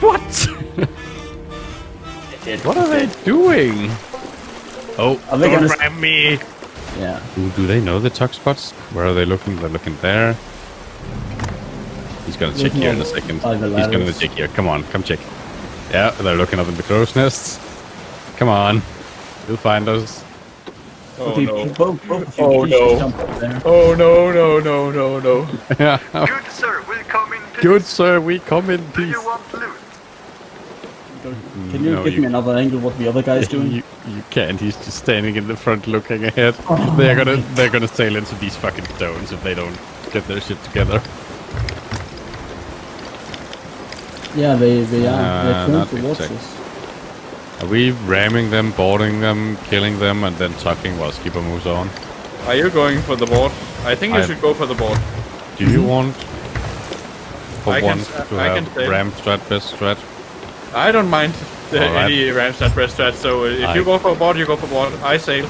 What? what are they doing? Oh, Are they don't gonna- ram me! Yeah. Do, do they know the tuck spots? Where are they looking? They're looking there. He's gonna check here in a second. He's gonna check here. Come on, come check. Yeah, they're looking up in the crow's nests. Come on, you'll find us. Oh Okay, no. both, both Oh, no. just jump up there. Oh no no no no no. yeah. Good sir, we'll come in peace. Good sir, we come in Do peace. you want loot? Can you No, give you- me another angle what the other guy's doing? You, you can't. He's just standing in the front, looking ahead. Oh they're gonna they're gonna sail into these fucking stones if they don't get their shit together. Yeah, they, they are. Uh, They're not turned towards exact- us. Are we ramming them, boarding them, killing them, and then tucking while Skipper moves on? Are you going for the board? I think you I- should go for the board. Do you want for I can once s- to I have can stay. ram strat best strat? I don't mind the, Alright. any Ramstad breast strat, so if I- you go for a board, you go for board. I sail.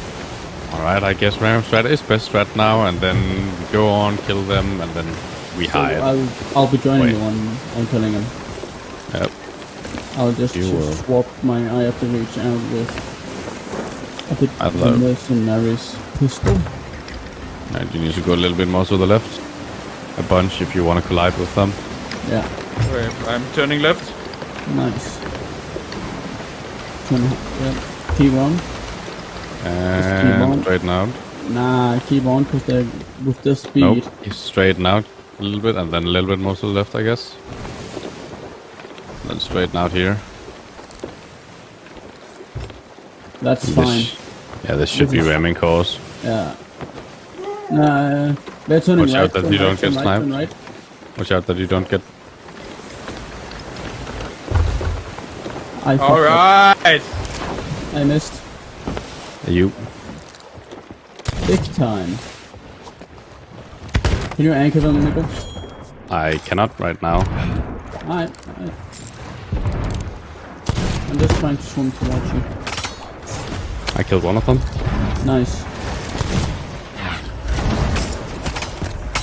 Alright, I guess ram strat is best strat now, and then we go on, kill them, and then we So hide. I'll, I'll be joining Wait. you on, on killing him. Yep. I'll just You will. swap my eye of the reach out with a bit I of love- the mercenaries pistol. And you need to go a little bit more to the left. A bunch if you want to collide with them. Yeah, Okay, I'm turning left. Nice. Turn, yeah. Keep on. And on. straighten out. Nah, keep on, because they're with this speed. Nope. Straighten out a little bit, and then a little bit more to the left, I guess. Then straighten out here. That's This- fine. yeah, this should This be ramming course. Yeah. Nah, they're turning Watch right. out that you right, don't get right, sniped. right. Watch out that you don't get. I fucked up. Alright! I missed. You. Big time. Can you anchor them, Nico? I cannot right now. Alright, alright. I'm just trying to swim towards you. I killed one of them. Nice.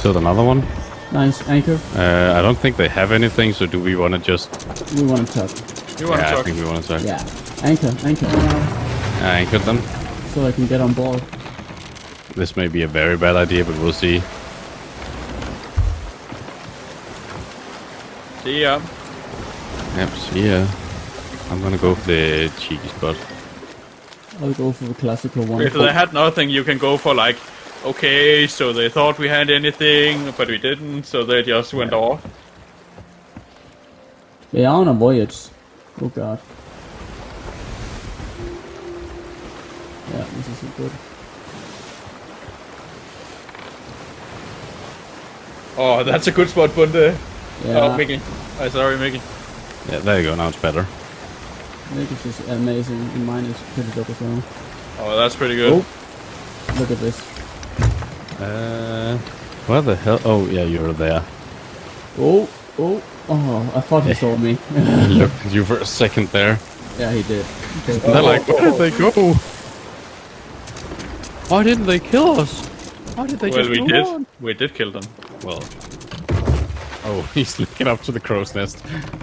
Killed another one. Nice. Anchor. Uh, I don't think they have anything, so do we want to just. We want to tuck. You want to Yeah, I think we want to. talk. Yeah. Anchor. Anchor. I anchored them. So I can get on board. This may be a very bad idea, but we'll see. See ya. Yep, see ya. I'm gonna go for the cheeky spot. I'll go for the classical one. If they had nothing, you can go for like, okay, so they thought we had anything, but we didn't, so they just went off. They are on a voyage. Oh god. Yeah, this isn't good. Oh, that's a good spot, Bunde. Yeah. Oh, Mickey. Oh, sorry, Mickey. Yeah, there you go. Now it's better. This is amazing, and mine is pretty dope as well. Oh, that's pretty good. Oh, look at this. Uh, where the hell? Oh, yeah, you're there. Oh, oh, oh! I thought he saw me. I looked at you for a second there. yeah, he did. Okay. They're like, where did they go? Why didn't they kill us? Why did they well, just we did. on? We did kill them. Well. Oh, he's looking up to the crow's nest.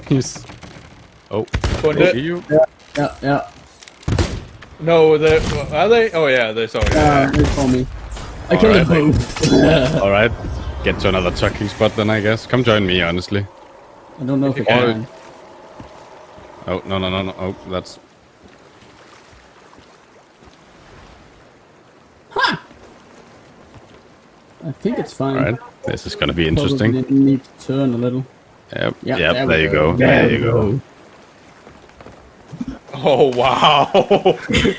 He's. Oh, Bunde. see you? Yeah, yeah. No, they are they? Oh yeah, they saw you. Uh, they saw me. I All killed right, them both. All right. Get to another tucking spot then, I guess. Come join me, honestly. I don't know if I you can. can. Oh, no, no, no, no. Oh, that's. I think it's fine. All right. This is gonna be interesting. didn't need to turn a little. Yep. Yeah, yep. there There, you go. go. There There, we you go. Oh wow!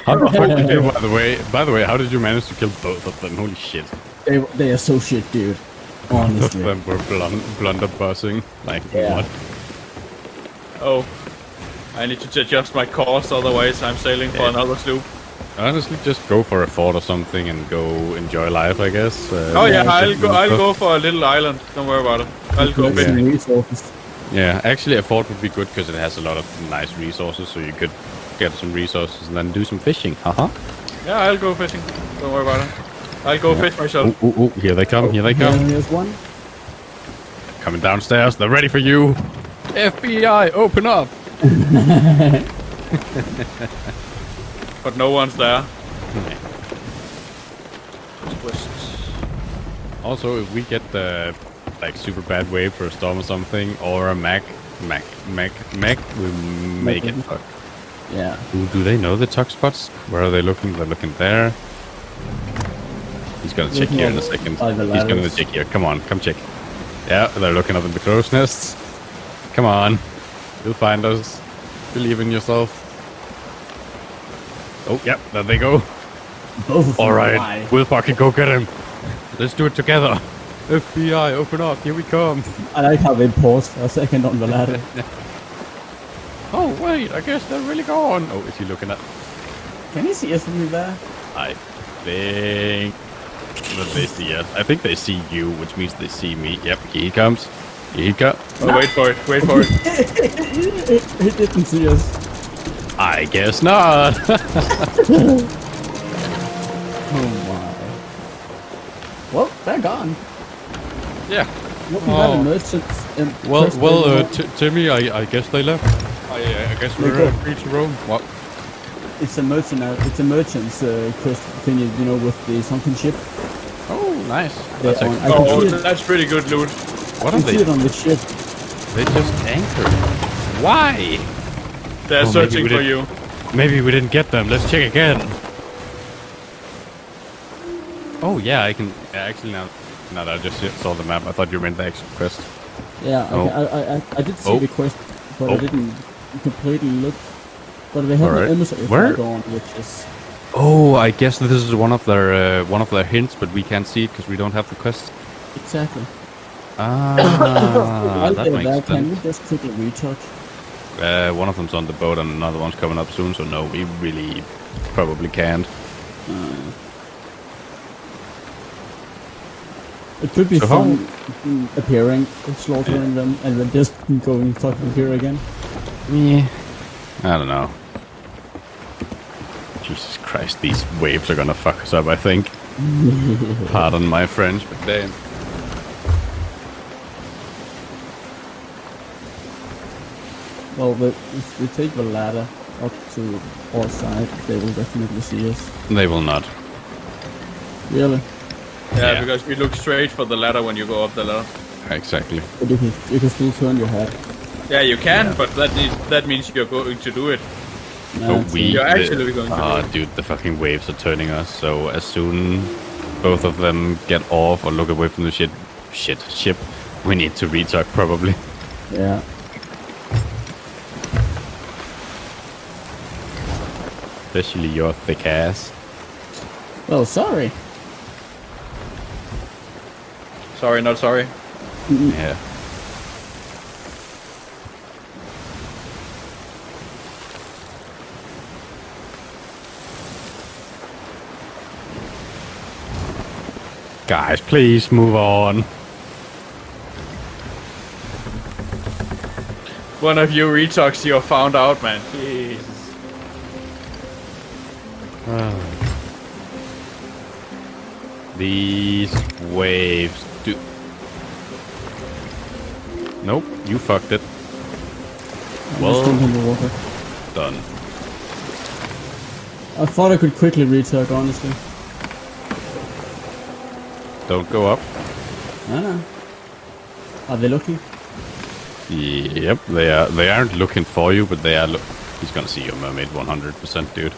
How the fuck did you, by the way, by the way, how did you manage to kill both of them? Holy shit! They they are so shit, dude. Both of them were blun- blunderbussing. Like Yeah. what? oh, I need to adjust my course, otherwise I'm sailing for Yeah. another sloop. Honestly, just go for a fort or something and go enjoy life, I guess. Uh, Oh yeah, Yeah, I'll go. I'll go for a little island. Don't worry about it. I'll go Collect big. resources. Yeah, actually, a fort would be good because it has a lot of nice resources, so you could get some resources and then do some fishing. Haha. Yeah, I'll go fishing. Don't worry about it. I'll go fish myself. Ooh, ooh, ooh, here they come! Here they Yeah, come! there's one. Coming downstairs. They're ready for you. FBI, open up! But no one's there. Hmm. Twist. Also, if we get the like super bad wave for a storm or something, or a Mac, Mac, Mac, Mac, we make it fuck. Yeah. Ooh, do they know the tuck spots? Where are they looking? They're looking there. He's gonna check here in a second. He's gonna check here. Come on, come check. Yeah, they're looking up in the crow's nests. Come on, you'll find us. Believe in yourself. Oh, yep, there they go. Both. All right, Why? we'll fucking go get him. Let's do it together. FBI, open up. Here we come. I like how they paused for a second on the ladder. Oh wait, I guess they're really gone. Oh, is he looking at? Can you see us from there? I think that they see us. I think they see you, which means they see me. Yep, he comes. He comes. Oh, wait for it. Wait for it. he didn't see us. I guess not. Oh my. Well, they're gone. yeah. What we have Oh. a merchant. Well, well, uh, t- Timmy, I, I guess they left. I, uh, I guess we're go. uh, free to roam. What? it's a merchant. Uh, it's a merchant's uh, quest thing. You know, with the sunken ship. Oh, nice. That's are- actually, Oh, that's pretty good loot. what You are can see they? it on the ship. They just anchored. Why? They're Oh, searching for you. Maybe we didn't get them. Let's check again. Oh yeah, I can yeah, actually now. Now that I just saw the map, I thought you meant the actual quest. Yeah, Oh. I, I, I, I did see Oh. the quest, but Oh. I didn't completely look. But they have Alright. an emissary Where- on, which is Oh, I guess this is one of their uh, one of their hints, but we can't see it because we don't have the quest. exactly. Ah, While that they're makes there, can we sense. just quickly retouch? Uh, one of them's on the boat and another one's coming up soon, so no, we really probably can't. It could be So fun mm, appearing, slaughtering them, and then just going fucking here again. Yeah, I don't know. Jesus Christ, these waves are gonna fuck us up. I think. Pardon my French, but damn. Well, the, if we take the ladder up to our side, they will definitely see us. They will not. Really? Yeah, Yeah. because you look straight for the ladder when you go up the ladder. Exactly. But you can, you can still turn your head. Yeah, you can, but that is, that means you're going to do it. Nah, Oh, it's, we. You're the- actually going to Ah, dude, the fucking waves are turning us. So as soon both of them get off or look away from the shit, shit ship, we need to retuck probably. Yeah. Especially your thick ass. Well, sorry. Sorry, not sorry. Yeah. Guys, please move on. One of you retuck, you're found out, man. Jesus. Ah. These waves do. Nope, you fucked it. I'm Well- just jumping in the water. Done. I thought I could quickly retuck, honestly. Don't go up. Ah. Are they looking? Yep, they are. They aren't looking for you, but they are. Look. He's gonna see your mermaid 100%, dude.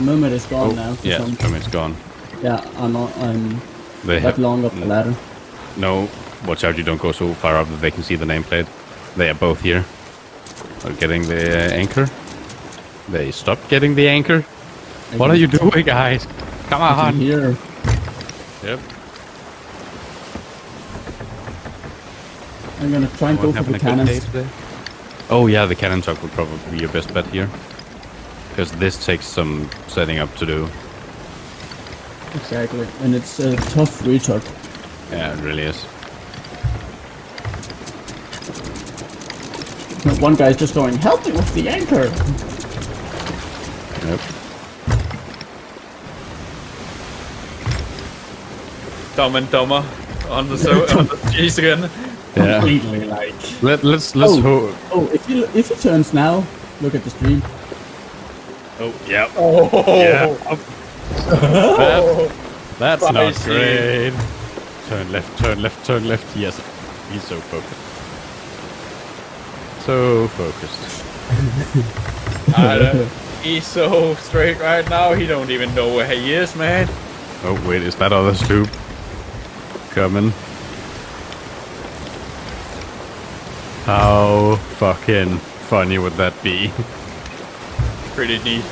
Mermaid is gone now. for Oh, yeah, some- mermaid's gone. Yeah, I'm not. I'm They that have long up the ladder. no. Watch out! You don't go so far up that they can see the nameplate. They are both here. Are getting the anchor. They stopped getting the anchor. I What can- are you doing, guys? Come I can on. hear. Yep. I'm gonna try and go for the having a good day cannons. Oh yeah, the cannon truck would probably be your best bet here. Because this takes some setting up to do. Exactly, and it's a tough retuck. Yeah, it really is. One guy's just going, "Help me with the anchor." Yep. Dumb and dumber. on the so on the cheese again. Yeah. Completely like. Let let's let's Oh. hope. Oh, if he if he turns now, look at the stream. Oh yeah. Oh, Yeah. That- that's not Spicy. great. Turn left, turn left, turn left. Yes, he's so focused. So focused. I don't- he's so straight right now. He don't even know where he is, man. Oh wait, is that other sloop coming? How fucking funny would that be? Pretty neat.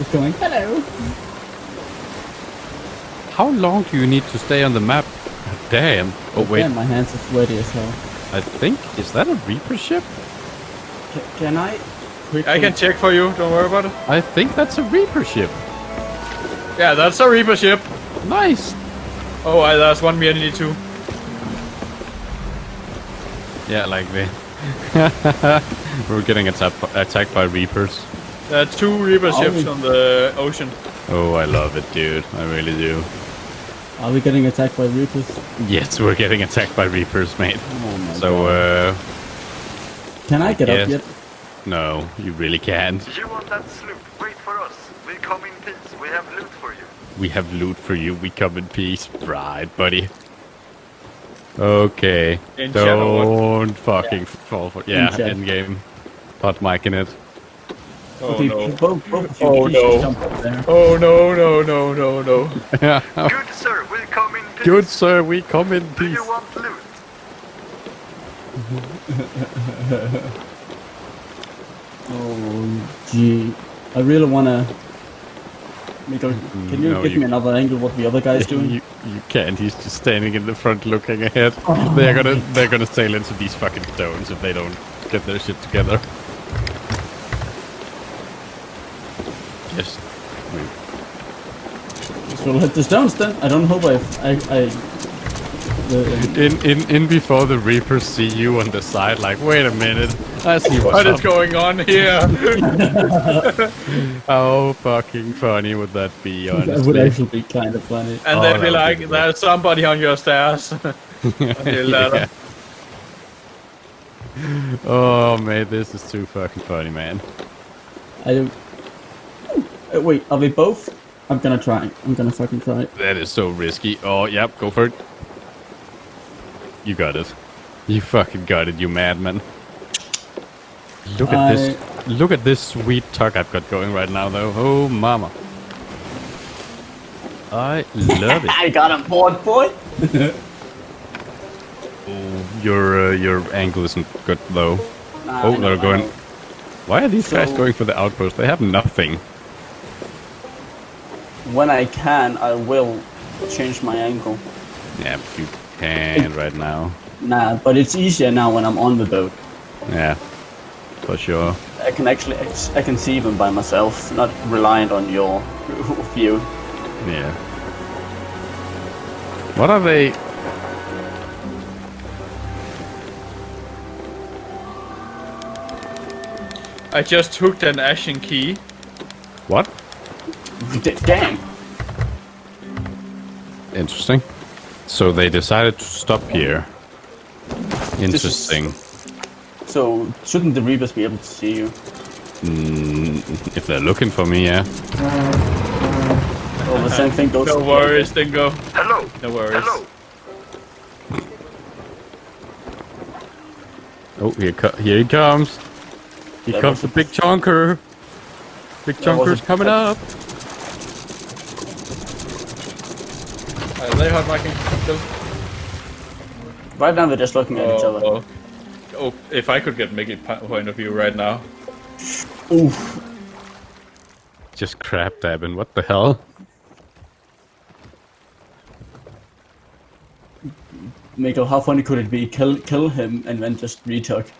It's going. Hello. How long do you need to stay on the map? Damn. Oh wait, Damn, my hands are sweaty as hell. I think is that a Reaper ship? Ca- can I? Quickly? I can check for you. Don't worry about it. I think that's a Reaper ship. Yeah, that's a Reaper ship. Nice. Oh, I, there's one me need too. Yeah, like the we're getting attacked attacked by Reapers. There are two Reaper Oh. ships on the ocean. Oh, I love it, dude. I really do. Are we getting attacked by Reapers? Yes, we're getting attacked by Reapers, mate. Oh my So, god. uh, Can I get yes. up yet? no, you really can't. You want that sloop? Wait for us. We'll come in peace. We have loot for you. We have loot for you. We come in peace. Right, buddy. Okay. In Don't fucking fall for Yeah, chat. in game. Hot mic in it. Oh okay, no. both, both Oh, no. just jump up there. Oh no no no no no. Good sir, we'll come in peace. Good sir, we come in peace. Do peace. you want loot? Oh, gee. I really wanna... Miko, mm-hmm. can you no, give you- me another angle what the other guy's doing? You, you can't. He's just standing in the front, looking ahead. Oh, they're gonna they're gonna sail into these fucking stones if they don't get their shit together. Just wait. So we'll hit the stones then. I don't hope I've, I... I the, in in in before the reapers see you on the side. Like, wait a minute, I see what's What is up. going on here? How fucking funny would that be? Honestly? that would actually be kind of funny. And Oh, they'd be like, be there's somebody on your stairs. On your. Yeah. Oh man, this is too fucking funny, man. I don't... Uh, wait, are they both? I'm gonna try. I'm gonna fucking try. That is so risky. Oh, yep, go for it. You got it. You fucking got it, you madman. Look at this. Look at this sweet tuck I've got going right now, though. Oh, mama. I love it. I got a board, boy! Oh, your uh, your angle isn't good though. Nah, Oh, they're going. Why are these guys going for the outpost? They have nothing. When I can, I will change my angle. Yeah, but you can right now. Nah, but it's easier now when I'm on the boat. Yeah, for sure. I can actually, I can see them by myself, not reliant on your view. Yeah. What are they? I just hooked an ashen key. What? D- damn! Interesting. So they decided to stop here. Interesting. So, shouldn't the Reapers be able to see you? Mm, if they're looking for me, yeah. Well, the same thing goes No worries, Dingo. Hello. No worries. Hello. Oh, here, co- here he comes. Here That comes was the big chunker. Big That chunker's coming up. Are they hot micing still? Right now, they're just looking at each Oh, other. oh. Oh, if I could get Mickey point of view right now. Oof. Just crap dabbing. What the hell? Miko, how funny could it be? Kill, kill him and then just retuck.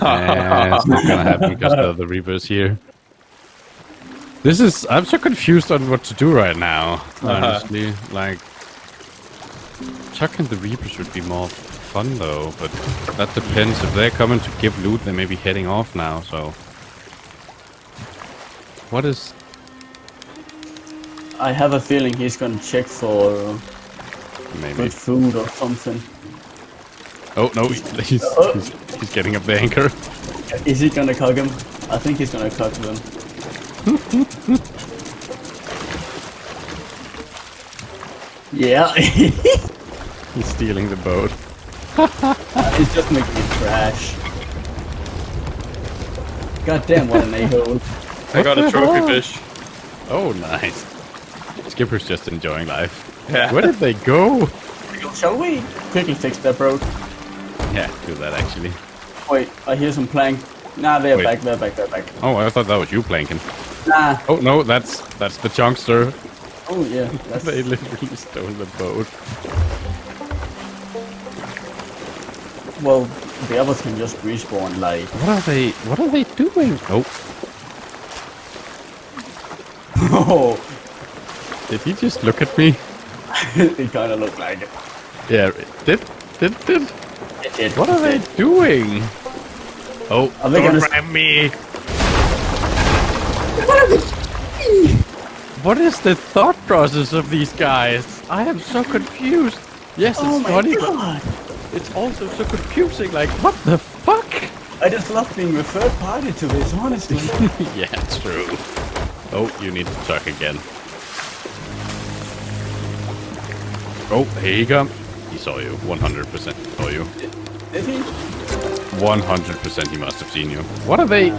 Nah, it's not gonna happen because of the reapers here. This is. I'm so confused on what to do right now. Uh-huh. Honestly, like chucking the reapers would be more fun though, but that depends. If they're coming to give loot, they may be heading off now. So, what is? I have a feeling he's gonna check for uh, Maybe. good food or something. Oh no, he's, he's, oh. he's, he's getting up the anchor. Is he gonna cock him? I think he's gonna cock them. yeah, He's stealing the boat. it's just making it crash. God damn, what an a-hole. I got a trophy hell? fish. Oh, nice. Skipper's just enjoying life. Yeah. Where did they go? Shall we? Quickly fix that, bro. Yeah, do that actually. Wait, I hear some plank. Nah, they're Wait. back, they're back, they're back. Oh, I thought that was you planking. Nah. Oh no, that's that's the chunkster. Oh yeah, that's They literally stole the boat. Well. The others can just respawn like. What are they? What are they doing? Oh, Oh, did he just look at me? it kind of looked like it. Yeah, did did did. It did. What are they doing? Oh, Are they don't gonna- ram me! What is the thought process of these guys? I am so confused. Yes, it's Oh my funny, but god! It's also so confusing. Like, what the fuck? I just love being the third party to this, honestly. yeah, it's true. Oh, you need to tuck again. Oh, here he comes. He saw you. 100% saw you. Did he? 100% he must have seen you. What are they?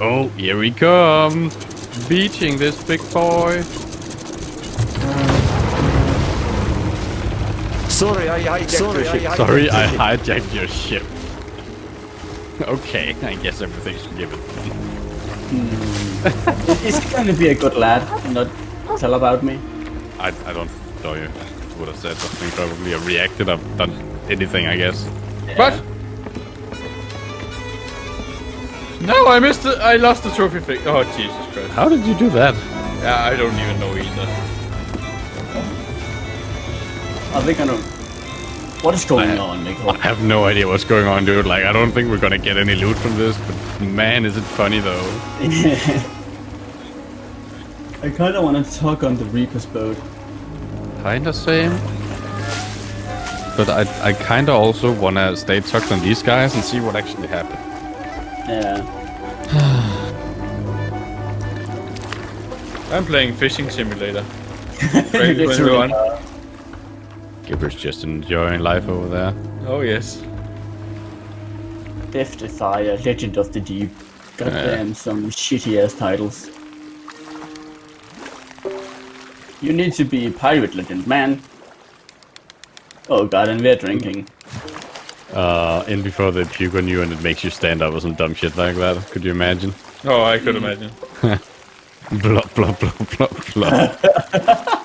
Oh, here we come. Beaching this big boy. Sorry, I hijacked Sorry, your ship. I, sorry, I hijacked your ship. okay, I guess everything's forgiven. Hmm. Is he going to be a good lad and not tell about me? I, I don't know you. I would have said something probably. I reacted. I've done anything, I guess. What? No, I missed it. I lost the trophy fish. Oh, Jesus Christ. How did you do that? Yeah, I don't even know either. Are they gonna... What is going I- on, I have no idea what's going on, dude. Like, I don't think we're gonna get any loot from this, but man, is it funny though. I kinda wanna talk on the Reaper's boat. Kinda same. But I, I kinda also wanna stay tucked on these guys and see what actually happened. Yeah. I'm playing Fishing Simulator. Great, It's Gibber's just enjoying life over there. Oh, yes. Death Defier, Legend of the Deep. Goddamn, some shitty ass titles. You need to be Pirate Legend, man. Oh god, and we're drinking. Uh, in before they puke on you and it makes you stand up or some dumb shit like that. Could you imagine? Oh, I could imagine. Blah, blah, blah, blah, blah.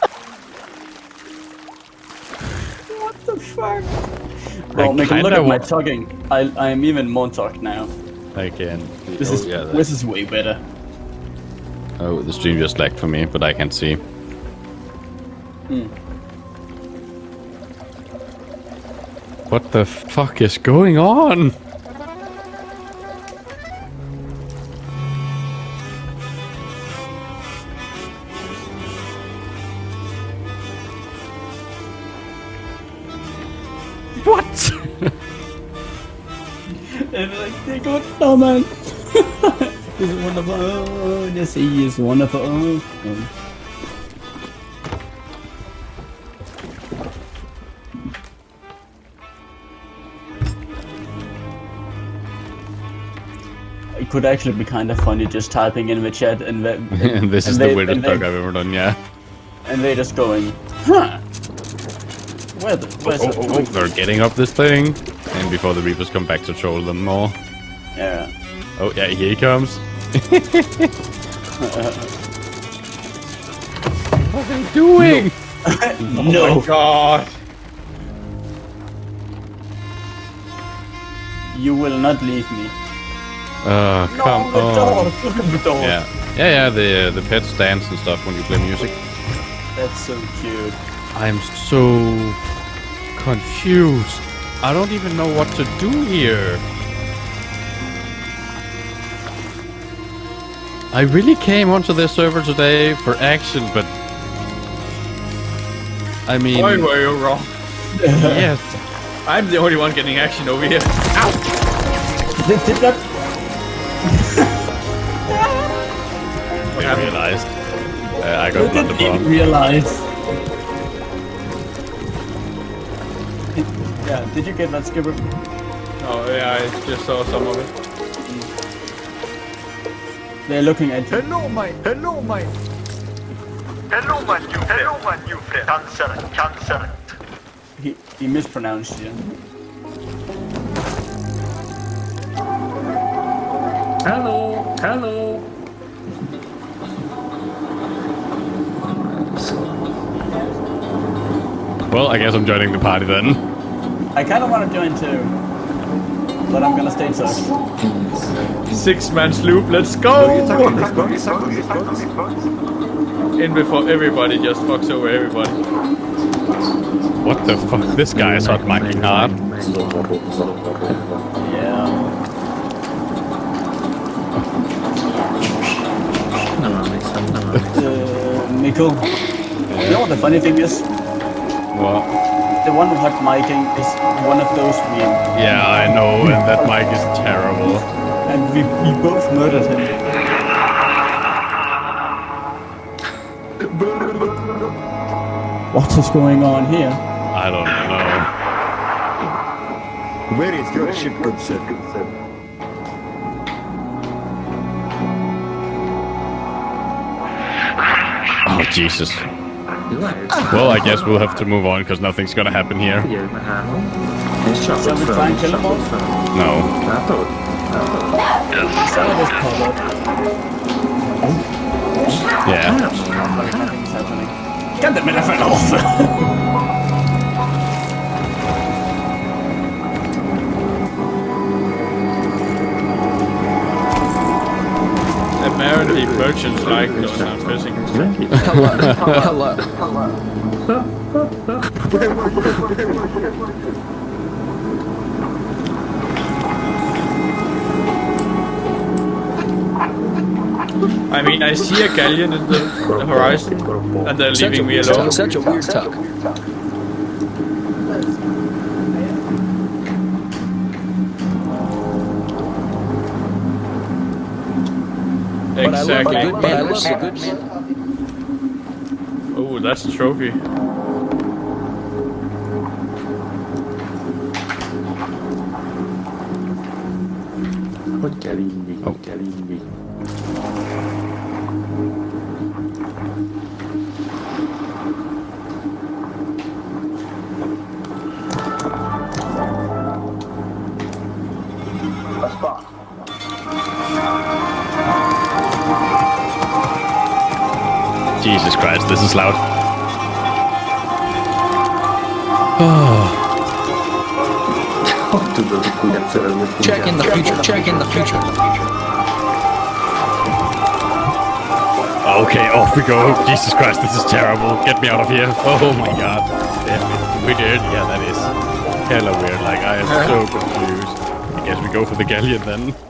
fuck? Well, Nick, kinda look at my tucking. I, I am even more tucked now. I can. This oh, is yeah, this is way better. Oh, the stream just lagged for me, but I can see. Hmm. What the fuck is going on? What? And like, they go, oh man. this is wonderful. Oh, the sea is wonderful. Oh, oh. It could actually be kind of funny just typing in the chat and, the, and this is and the they- weirdest and talk they- I've ever done, yeah. and they're just going, huh? Where the, where's Oh, the, oh, oh, they're getting up this thing. And before the Reapers come back to troll them more. Yeah. Oh, yeah, here he comes. what are they doing? no. Oh, my God. You will not leave me. Uh, come the on. dog. Look at the dog. Yeah, yeah, yeah. The uh, the pets dance and stuff when you play music. That's so cute. I'm so confused. I don't even know what to do here. I really came onto this server today for action, but I mean, Why were you wrong? yes. I'm the only one getting action over here. Ow! Did, did that? I realized. Uh, I got I didn't realize. Yeah, did you get that skipper? Oh yeah, I just saw some of it. They're looking at you. Hello, my, hello, my. Hello, my new friend. Hello, my new friend. Cancer, cancer. He, he mispronounced you. Hello, hello. Well, I guess I'm joining the party then. I kind of want to join too. But I'm gonna stay tucked. Six man sloop, let's go! In before everybody just fucks over everybody. What the fuck? This guy is hot micing hard. Yeah. Uh, Mikko. You know what the funny thing is? Well, The one hot micing is one of those we yeah, I know, and that mic is terrible. and we, we both murdered him. What is going on here? I don't know. Where is your ship, good sir? Oh, Jesus. Well, I guess we'll have to move on because nothing's gonna happen here. Shall we try and all? No. Yeah. Happening. Kan det fell off? Merchants like those I'm fishing. I mean, I see a galleon in the, the horizon, and they're leaving me alone. Such a weird tuck. Exactly. Good man, looks a good man. Oh, that's a trophy. What carrying me? Jesus Christ, this is loud. Check in the future. Check in the future. Okay, off we go. Jesus Christ, this is terrible. Get me out of here. Oh my god. Damn it. We did. Yeah, that is hella weird. Like, I am so confused. I guess we go for the galleon then.